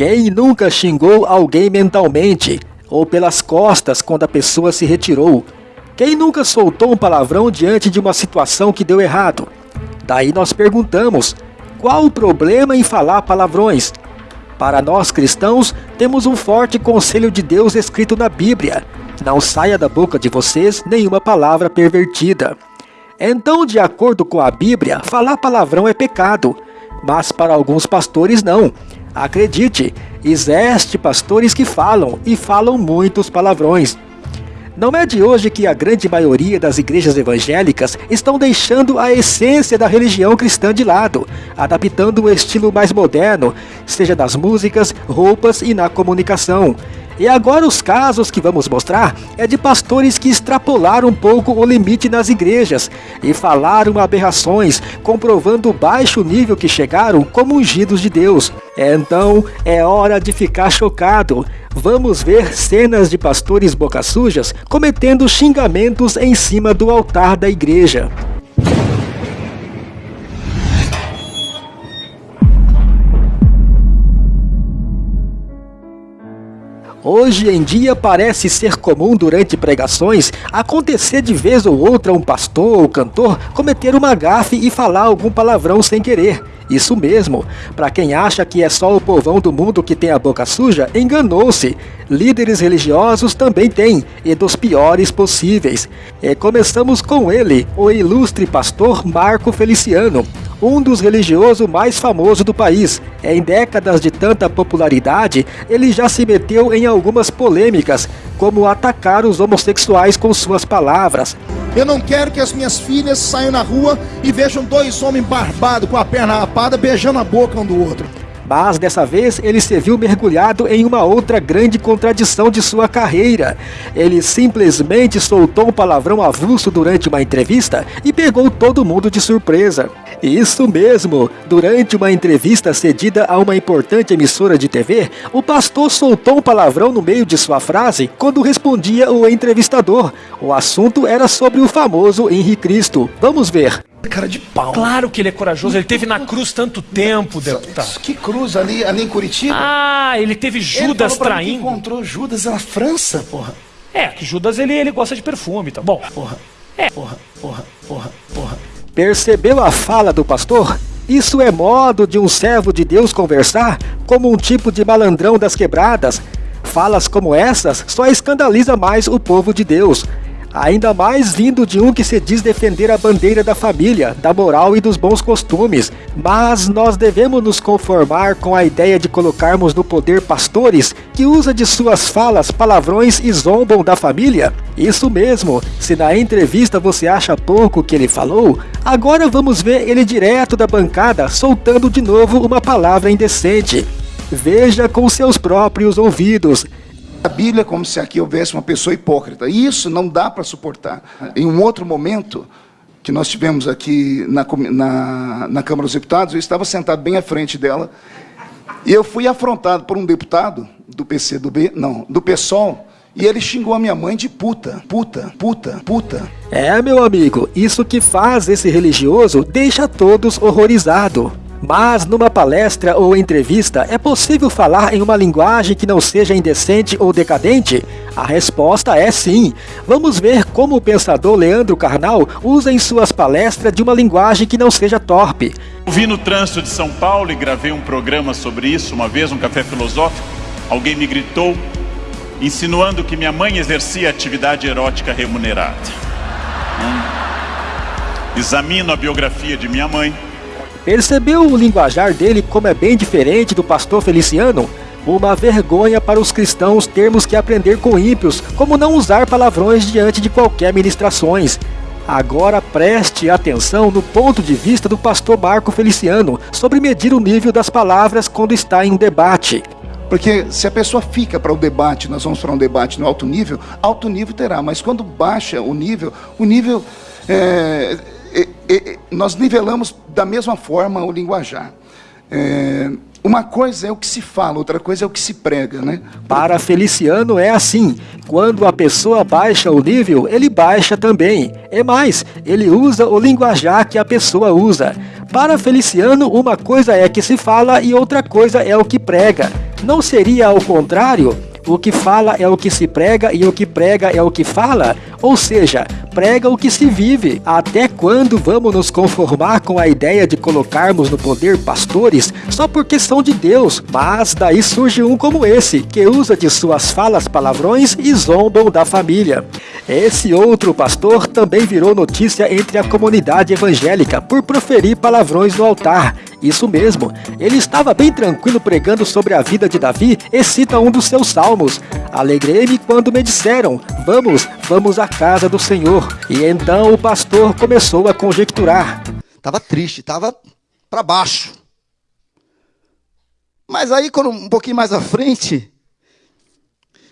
Quem nunca xingou alguém mentalmente ou pelas costas quando a pessoa se retirou? Quem nunca soltou um palavrão diante de uma situação que deu errado? Daí nós perguntamos: qual o problema em falar palavrões? Para nós cristãos, temos um forte conselho de Deus escrito na Bíblia: não saia da boca de vocês nenhuma palavra pervertida. Então, de acordo com a Bíblia, falar palavrão é pecado, mas para alguns pastores não. Acredite, existe pastores que falam e falam muitos palavrões. Não é de hoje que a grande maioria das igrejas evangélicas estão deixando a essência da religião cristã de lado, adaptando um estilo mais moderno, seja nas músicas, roupas e na comunicação. E agora os casos que vamos mostrar é de pastores que extrapolaram um pouco o limite nas igrejas e falaram aberrações, comprovando o baixo nível que chegaram como ungidos de Deus. Então é hora de ficar chocado. Vamos ver cenas de pastores boca sujas cometendo xingamentos em cima do altar da igreja. Hoje em dia parece ser comum durante pregações acontecer de vez ou outra um pastor ou cantor cometer uma gafe e falar algum palavrão sem querer. Isso mesmo, para quem acha que é só o povão do mundo que tem a boca suja, enganou-se. Líderes religiosos também têm, e dos piores possíveis. E começamos com ele, o ilustre pastor Marco Feliciano, um dos religiosos mais famosos do país. Em décadas de tanta popularidade, ele já se meteu em algumas polêmicas, como atacar os homossexuais com suas palavras. Eu não quero que as minhas filhas saiam na rua e vejam dois homens barbados com a perna rapada beijando a boca um do outro. Mas dessa vez ele se viu mergulhado em uma outra grande contradição de sua carreira. Ele simplesmente soltou um palavrão avulso durante uma entrevista e pegou todo mundo de surpresa. Isso mesmo! Durante uma entrevista cedida a uma importante emissora de TV, o pastor soltou um palavrão no meio de sua frase quando respondia o entrevistador. O assunto era sobre o famoso Henri Cristo. Vamos ver. Cara de pau. Claro que ele é corajoso, ele teve na cruz tanto tempo, deputado. Que cruz ali, ali em Curitiba? Ah, ele teve Judas ele traindo. Que encontrou Judas na França, porra. É, que Judas ele, ele gosta de perfume, tá bom. Porra. É. Porra, porra, porra, porra. Percebeu a fala do pastor? Isso é modo de um servo de Deus conversar como um tipo de malandrão das quebradas. Falas como essas só escandaliza mais o povo de Deus ainda mais vindo de um que se diz defender a bandeira da família, da moral e dos bons costumes. Mas nós devemos nos conformar com a ideia de colocarmos no poder pastores que usa de suas falas palavrões e zombam da família? Isso mesmo, se na entrevista você acha pouco que ele falou, agora vamos ver ele direto da bancada soltando de novo uma palavra indecente. Veja com seus próprios ouvidos a Bíblia é como se aqui houvesse uma pessoa hipócrita. E isso não dá para suportar. Em um outro momento, que nós tivemos aqui na, na, na Câmara dos Deputados, eu estava sentado bem à frente dela, e eu fui afrontado por um deputado do PCdoB, não, do PSOL, e ele xingou a minha mãe de puta, puta, puta, puta. É, meu amigo, isso que faz esse religioso deixa todos horrorizados. Mas numa palestra ou entrevista, é possível falar em uma linguagem que não seja indecente ou decadente? A resposta é sim. Vamos ver como o pensador Leandro Carnal usa em suas palestras de uma linguagem que não seja torpe. Eu vi no trânsito de São Paulo e gravei um programa sobre isso uma vez, um café filosófico. Alguém me gritou, insinuando que minha mãe exercia atividade erótica remunerada. Hum. Examino a biografia de minha mãe Percebeu o linguajar dele como é bem diferente do pastor Feliciano? Uma vergonha para os cristãos termos que aprender com ímpios como não usar palavrões diante de qualquer ministrações. Agora preste atenção no ponto de vista do pastor Marco Feliciano sobre medir o nível das palavras quando está em um debate. Porque se a pessoa fica para o debate, nós vamos para um debate no alto nível, alto nível terá, mas quando baixa o nível, o nível é, nós nivelamos da mesma forma o linguajar. É, uma coisa é o que se fala, outra coisa é o que se prega, né? Para Feliciano é assim. Quando a pessoa baixa o nível, ele baixa também. É mais, ele usa o linguajar que a pessoa usa. Para Feliciano, uma coisa é que se fala e outra coisa é o que prega. Não seria ao contrário? O que fala é o que se prega e o que prega é o que fala? Ou seja, prega o que se vive. Até quando vamos nos conformar com a ideia de colocarmos no poder pastores só porque são de Deus? Mas daí surge um como esse, que usa de suas falas palavrões e zombam da família. Esse outro pastor também virou notícia entre a comunidade evangélica por proferir palavrões no altar. Isso mesmo, ele estava bem tranquilo pregando sobre a vida de Davi e cita um dos seus salmos. Alegrei-me quando me disseram, vamos, vamos à casa do Senhor. E então o pastor começou a conjecturar. Estava triste, estava para baixo. Mas aí, quando um pouquinho mais à frente,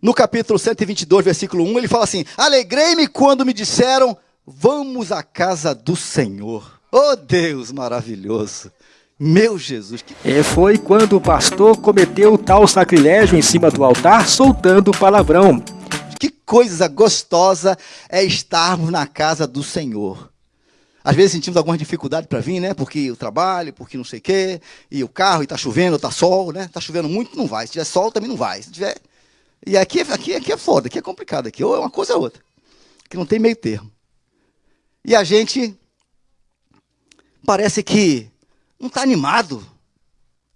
no capítulo 122, versículo 1, ele fala assim: Alegrei-me quando me disseram, vamos à casa do Senhor. Oh Deus maravilhoso! Meu Jesus! Que... E foi quando o pastor cometeu tal sacrilégio em cima do altar, soltando o palavrão. Que coisa gostosa é estarmos na casa do Senhor. Às vezes sentimos alguma dificuldade para vir, né? Porque o trabalho, porque não sei o quê, e o carro, e está chovendo, está sol, né? Está chovendo muito, não vai. Se tiver sol, também não vai. Se tiver... E aqui, aqui, aqui é foda, aqui é complicado. Aqui ou é uma coisa ou outra. Que não tem meio termo. E a gente parece que não está animado.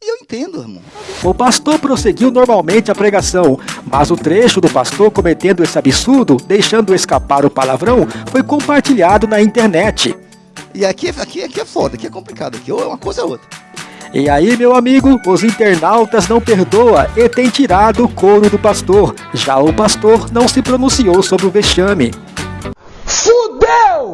E eu entendo, irmão. O pastor prosseguiu normalmente a pregação, mas o trecho do pastor cometendo esse absurdo, deixando escapar o palavrão, foi compartilhado na internet. E aqui, aqui, aqui é foda, aqui é complicado, aqui ou é uma coisa ou outra. E aí, meu amigo, os internautas não perdoa e tem tirado o couro do pastor. Já o pastor não se pronunciou sobre o vexame.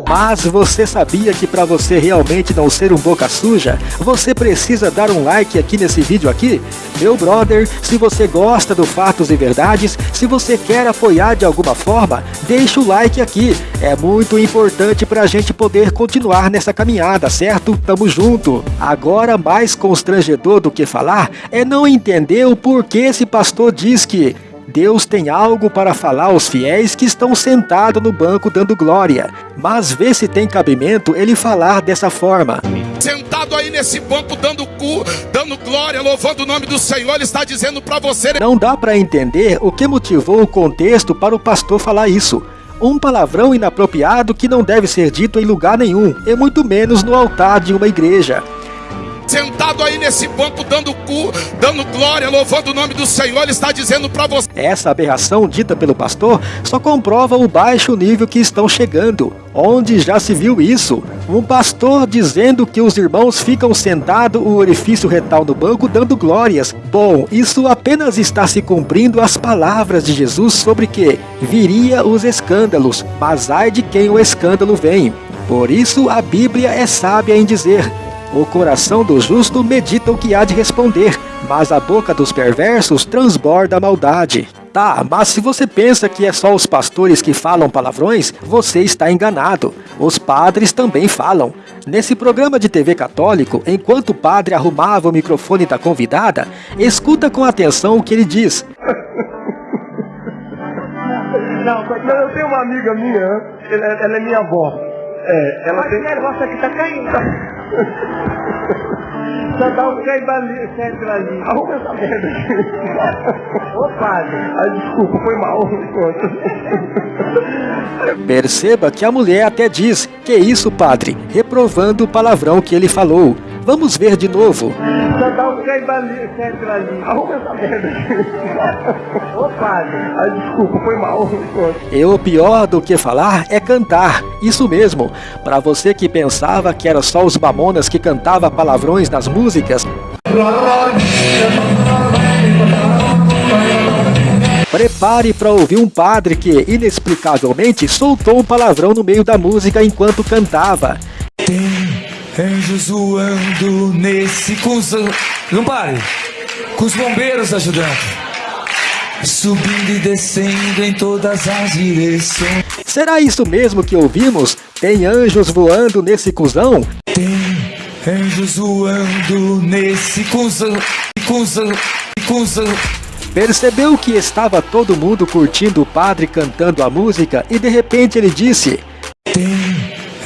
Mas você sabia que para você realmente não ser um boca suja, você precisa dar um like aqui nesse vídeo aqui? Meu brother, se você gosta do Fatos e Verdades, se você quer apoiar de alguma forma, deixa o like aqui. É muito importante para a gente poder continuar nessa caminhada, certo? Tamo junto. Agora, mais constrangedor do que falar é não entender o porquê esse pastor diz que Deus tem algo para falar aos fiéis que estão sentados no banco dando glória. Mas vê se tem cabimento ele falar dessa forma. Sentado aí nesse banco dando cu, dando glória, louvando o nome do Senhor, ele está dizendo para você. Não dá para entender o que motivou o contexto para o pastor falar isso um palavrão inapropriado que não deve ser dito em lugar nenhum, e muito menos no altar de uma igreja sentado aí nesse banco dando cu, dando glória, louvando o nome do Senhor, ele está dizendo para você. Essa aberração dita pelo pastor só comprova o baixo nível que estão chegando. Onde já se viu isso? Um pastor dizendo que os irmãos ficam sentados o orifício retal no banco dando glórias. Bom, isso apenas está se cumprindo as palavras de Jesus sobre que viria os escândalos, mas ai de quem o escândalo vem. Por isso a Bíblia é sábia em dizer: o coração do justo medita o que há de responder, mas a boca dos perversos transborda a maldade. Tá, mas se você pensa que é só os pastores que falam palavrões, você está enganado. Os padres também falam. Nesse programa de TV católico, enquanto o padre arrumava o microfone da convidada, escuta com atenção o que ele diz. Não, eu tenho uma amiga minha, ela, ela é minha avó. É, ela tem... negócio aqui tá caindo. Só dá um centro ali. Arruma essa merda aqui. Ô padre. Ai, desculpa, foi mal. Perceba que a mulher até diz, que isso padre, reprovando o palavrão que ele falou. Vamos ver de novo. Só dá um. Arruma essa merda aqui. Ô padre. Ai, desculpa, foi mal. E o pior do que falar é cantar. Isso mesmo. Para você que pensava que era só os mamonas que cantava palavrões nas músicas. Prepare para ouvir um padre que, inexplicavelmente, soltou um palavrão no meio da música enquanto cantava. Anjos voando nesse com os... Não pare! Com os bombeiros ajudando. Subindo e descendo em todas as direções. Será isso mesmo que ouvimos? Tem anjos voando nesse cuzão? Tem anjos voando nesse cuzão. Cuzão. Cuzão. Percebeu que estava todo mundo curtindo o padre cantando a música e de repente ele disse: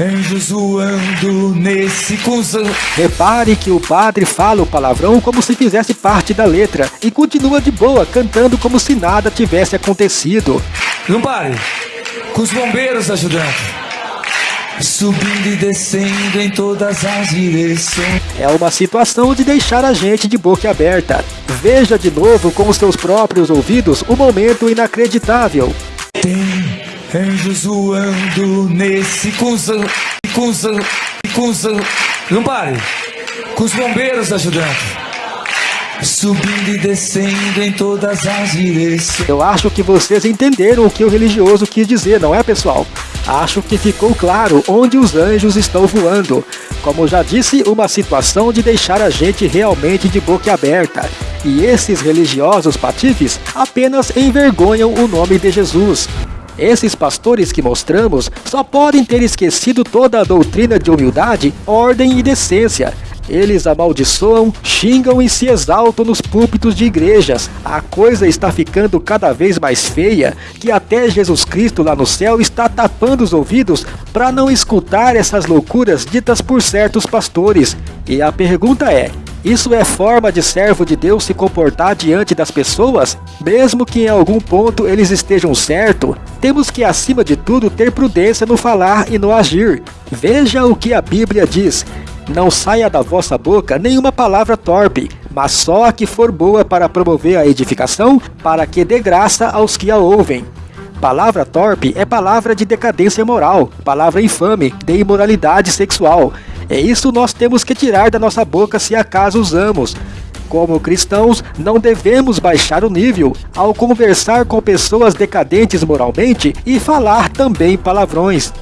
Anjos voando nesse cuzão. Repare que o padre fala o palavrão como se fizesse parte da letra e continua de boa, cantando como se nada tivesse acontecido. Não pare. Com os bombeiros ajudando. Subindo e descendo em todas as direções. É uma situação de deixar a gente de boca aberta. Veja de novo com os seus próprios ouvidos o momento inacreditável. Anjos voando nesse cuzão. Cuzão. Cuzão. Não pare. Com os bombeiros ajudando. Subindo e descendo em todas as direções. Eu acho que vocês entenderam o que o religioso quis dizer, não é, pessoal? Acho que ficou claro onde os anjos estão voando. Como já disse, uma situação de deixar a gente realmente de boca aberta. E esses religiosos patifes apenas envergonham o nome de Jesus. Esses pastores que mostramos só podem ter esquecido toda a doutrina de humildade, ordem e decência. Eles amaldiçoam, xingam e se exaltam nos púlpitos de igrejas. A coisa está ficando cada vez mais feia, que até Jesus Cristo lá no céu está tapando os ouvidos para não escutar essas loucuras ditas por certos pastores. E a pergunta é: isso é forma de servo de Deus se comportar diante das pessoas? Mesmo que em algum ponto eles estejam certo, temos que acima de tudo ter prudência no falar e no agir. Veja o que a Bíblia diz. Não saia da vossa boca nenhuma palavra torpe, mas só a que for boa para promover a edificação, para que dê graça aos que a ouvem. Palavra torpe é palavra de decadência moral, palavra infame, de imoralidade sexual. É isso nós temos que tirar da nossa boca se acaso usamos. Como cristãos, não devemos baixar o nível ao conversar com pessoas decadentes moralmente e falar também palavrões.